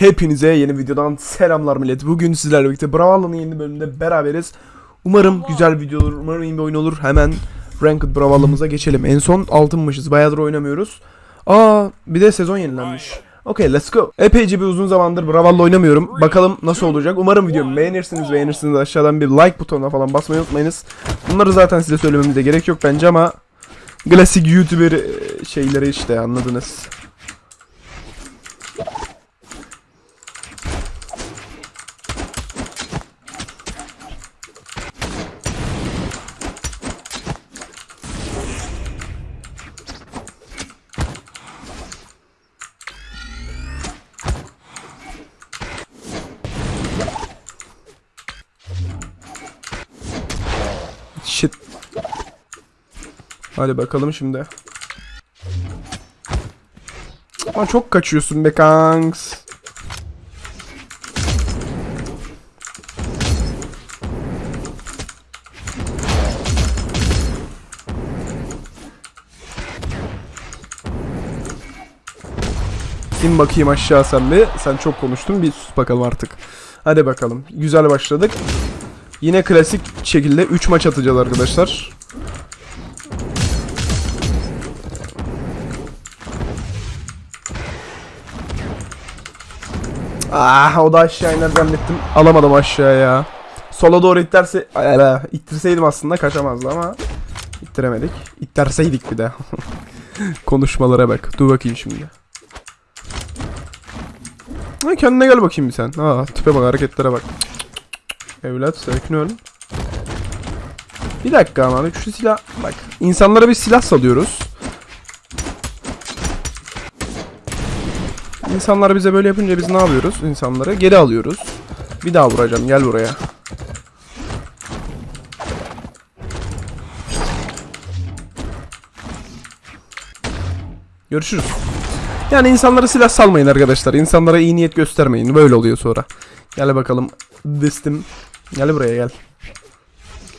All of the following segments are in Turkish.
Hepinize yeni videodan selamlar millet. Bugün sizlerle birlikte Brawlhalla'nın yeni bölümünde beraberiz. Umarım güzel video olur, umarım iyi bir oyun olur. Hemen Ranked Brawlhalla'mıza geçelim. En son altınmışız, bayağıdır oynamıyoruz. Aa, bir de sezon yenilenmiş. Okay, let's go. Epeyce bir uzun zamandır Brawlhalla oynamıyorum. Bakalım nasıl olacak. Umarım videomu beğenirsiniz. Beğenirsiniz aşağıdan bir like butonuna falan basmayı unutmayınız. Bunları zaten size söylememize gerek yok bence ama klasik YouTuber e, şeyleri işte anladınız. Shit. Hadi bakalım şimdi. Ama çok kaçıyorsun be kanks. İn bakayım aşağı sen bir. Sen çok konuştun bir sus bakalım artık. Hadi bakalım. Güzel başladık. Yine klasik şekilde 3 maç atacağız arkadaşlar. Ah o da aşağı iner zannettim. Alamadım aşağıya. Sola doğru itterse Ala, ittirseydim aslında kaçamazdı ama ittiremedik. İtterseydik bir de. Konuşmalara bak. Dur bakayım şimdi. Ha, kendine gel bakayım bir sen. Aa, tipe bak hareketlere bak. Evlat sakin ol. Bir dakika ama şu silah bak insanlara bir silah salıyoruz. İnsanlar bize böyle yapınca biz ne yapıyoruz? İnsanları geri alıyoruz. Bir daha vuracağım gel buraya. Görüşürüz. Yani insanlara silah salmayın arkadaşlar. İnsanlara iyi niyet göstermeyin. Böyle oluyor sonra. Gel bakalım. Distim. Gel buraya gel.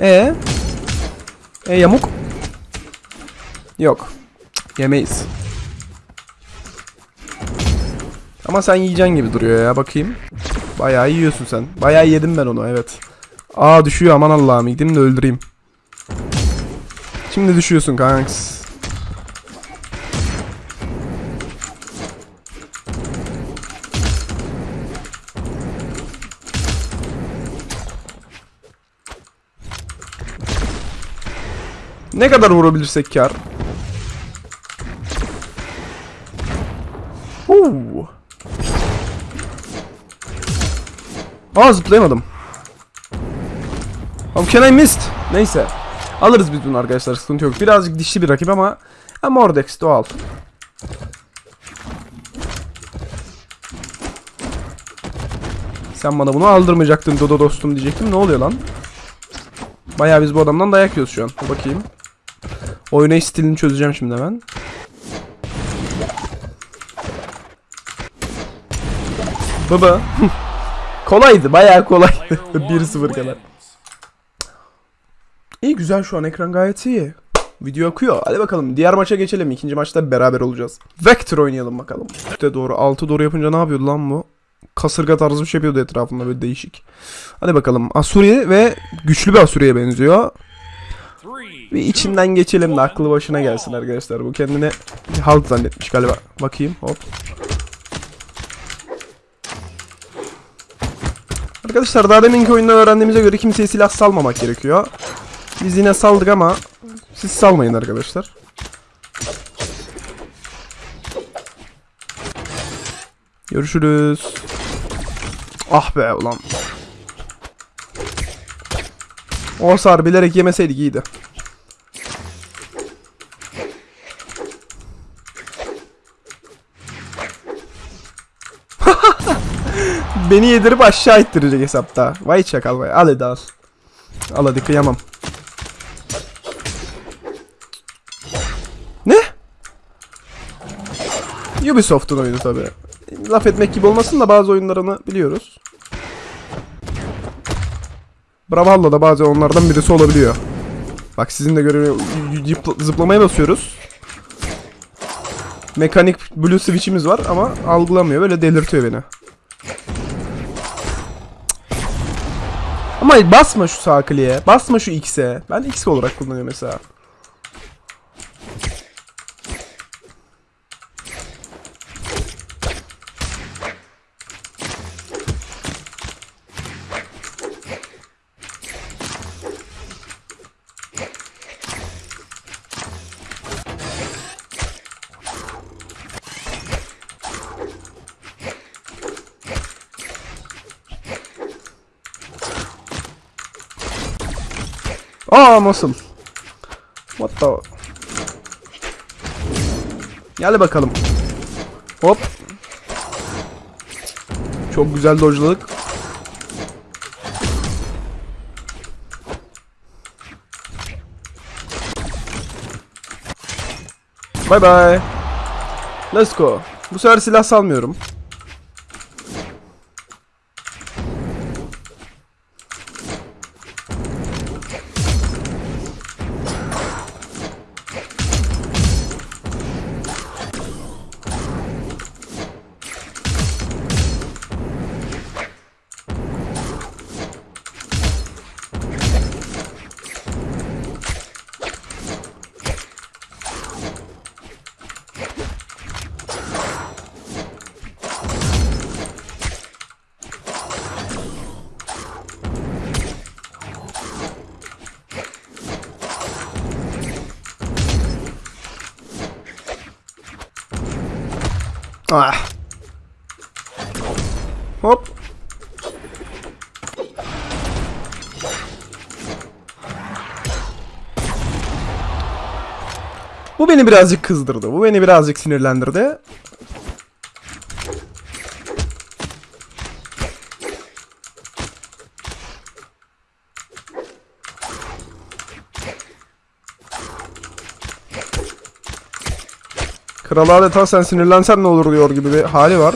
E E yamuk? Yok. Yemeyiz. Ama sen yiyeceksin gibi duruyor ya bakayım. Bayağı yiyorsun sen. Bayağı yedim ben onu evet. Aa düşüyor aman Allah'ım gideyim de öldüreyim. Şimdi düşüyorsun kanks. Ne kadar vurabilirsek kar. Huu. Aa zıplayamadım. How can I missed? Neyse. Alırız biz bunu arkadaşlar sıkıntı yok. Birazcık dişli bir rakip ama ha, Mordex doğal. Sen bana bunu aldırmayacaktın Dodo dostum diyecektim. Ne oluyor lan? Bayağı biz bu adamdan dayak yiyoruz şu an. Bakayım. Oynayış stilini çözeceğim şimdi hemen. Baba. Kolaydı, bayağı kolaydı. 1-0 kadar. İyi güzel şu an ekran gayet iyi. Video akıyor. Hadi bakalım diğer maça geçelim. İkinci maçta beraber olacağız. Vector oynayalım bakalım. Üste doğru, altı doğru yapınca ne yapıyordu lan bu? Kasırga tarzı bir şey yapıyordu etrafında böyle değişik. Hadi bakalım. Asuri ve güçlü bir Asuri'ye benziyor. Bir içinden geçelim de aklı başına gelsin arkadaşlar. Bu kendini bir halt zannetmiş galiba. Bakayım hop. Arkadaşlar daha deminki oyunda öğrendiğimize göre kimseye silah salmamak gerekiyor. Biz yine saldık ama siz salmayın arkadaşlar. Görüşürüz. Ah be ulan. O hasar bilerek yemeseydik iyiydi. Beni yedirip aşağı ittirecek hesapta. Vay çakal vay. Al hadi al. Al hadi kıyamam. Ne? Ubisoft'un oyunu tabi. Laf etmek gibi olmasın da bazı oyunlarını biliyoruz. Brawlhalla da bazen onlardan birisi olabiliyor. Bak sizin de görev zıplamaya basıyoruz. Mekanik blue switch'imiz var ama algılamıyor böyle delirtiyor beni. Ama basma şu sağ kliğe. Basma şu X'e. Ben X olarak kullanıyorum mesela. Aa nasıl? What the... Gel bakalım. Hop. Çok güzel dojladık. Bye bye. Let's go. Bu sefer silah salmıyorum. Ah. Hop. Bu beni birazcık kızdırdı. Bu beni birazcık sinirlendirdi. Kral adeta sen sinirlensen ne olur diyor gibi bir hali var.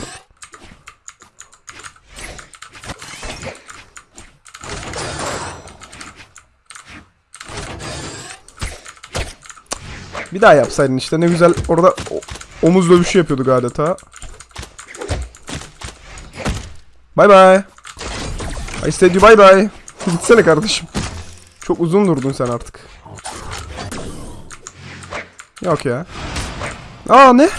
Bir daha yapsaydın işte ne güzel orada omuz dövüşü yapıyorduk adeta. Bye bye. I said you bye bye. Gitsene kardeşim. Çok uzun durdun sen artık. Yok ya. Aa ne?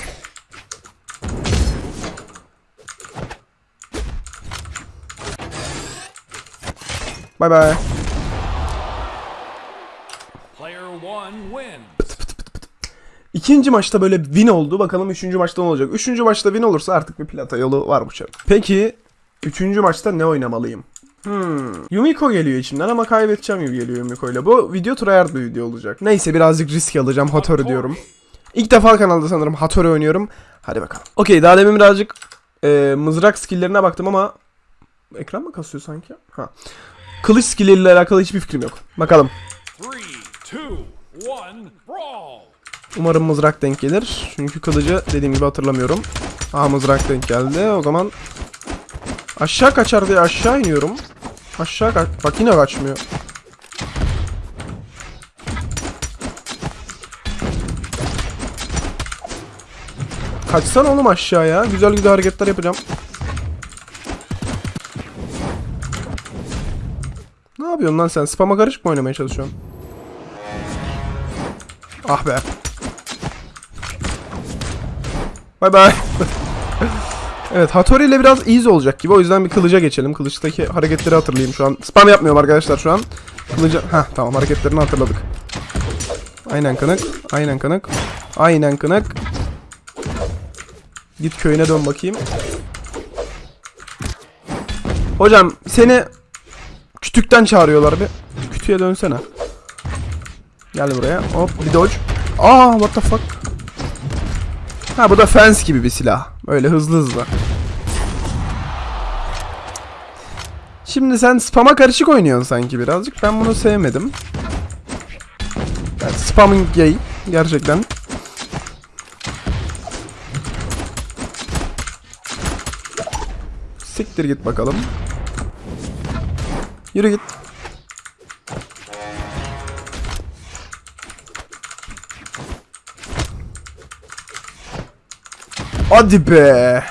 Bye bye. İkinci maçta böyle win oldu. Bakalım üçüncü maçta ne olacak? Üçüncü maçta win olursa artık bir plata yolu var bu çarın. Peki üçüncü maçta ne oynamalıyım? Hmm. Yumiko geliyor içimden ama kaybedeceğim gibi geliyor Yumiko ile. Bu video tryhard bir video olacak. Neyse birazcık risk alacağım. Hattori diyorum. İlk defa kanalda sanırım Hattori oynuyorum. Hadi bakalım. Okey daha demin birazcık e, mızrak skilllerine baktım ama ekran mı kasıyor sanki? Ha. Kılıç skilleriyle alakalı hiçbir fikrim yok. Bakalım. Three, two, one, brawl. Umarım mızrak denk gelir. Çünkü kılıcı dediğim gibi hatırlamıyorum. Aha mızrak denk geldi. O zaman aşağı kaçar diye aşağı iniyorum. Aşağı kaç. Bak yine kaçmıyor. Kaçsan oğlum aşağıya. Güzel güzel hareketler yapacağım. Ne yapıyorsun lan sen? Spam'a karışık mı oynamaya çalışıyorsun? Ah be. Bay bay. evet Hattori ile biraz easy olacak gibi. O yüzden bir kılıca geçelim. Kılıçtaki hareketleri hatırlayayım şu an. Spam yapmıyorum arkadaşlar şu an. Kılıca... Heh tamam hareketlerini hatırladık. Aynen kanık. Aynen kanık. Aynen kanık. Git köyüne dön bakayım. Hocam seni kütükten çağırıyorlar bir. Kütüğe dönsene. Gel buraya. Hop bir dodge. Aa what the fuck. Ha bu da fence gibi bir silah. Öyle hızlı hızlı. Şimdi sen spam'a karışık oynuyorsun sanki birazcık. Ben bunu sevmedim. Yani spamming gay. Gerçekten. Siktir git bakalım. Yürü git. Hadi be.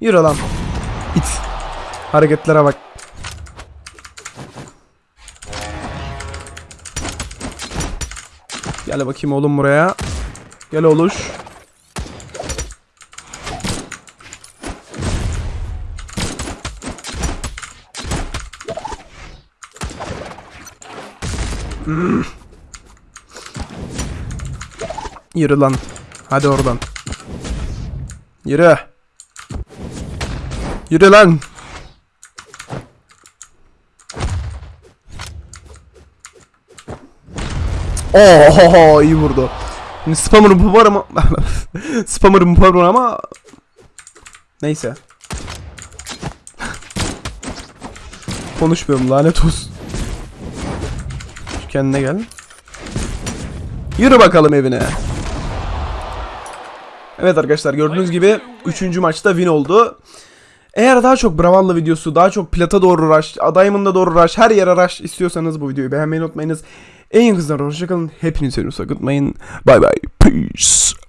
Yürü lan. İt. Hareketlere bak. Gel bakayım oğlum buraya. Gel oluş. Hmm. Yürü lan. Hadi oradan. Yürü. Yürü lan. Oo iyi vurdu. Şimdi spammer'ı bu var ama spammer'ı bu var ama neyse. Konuşmuyorum lanet olsun. Şu kendine gel. Yürü bakalım evine. Evet arkadaşlar gördüğünüz gibi 3. maçta win oldu. Eğer daha çok Brawl'la videosu, daha çok Plat'a doğru rush, Diamond'a doğru rush, her yere rush istiyorsanız bu videoyu beğenmeyi unutmayınız. En yakın zamanda hoşçakalın. Hepinizi unutmayın. Bye bye. Peace.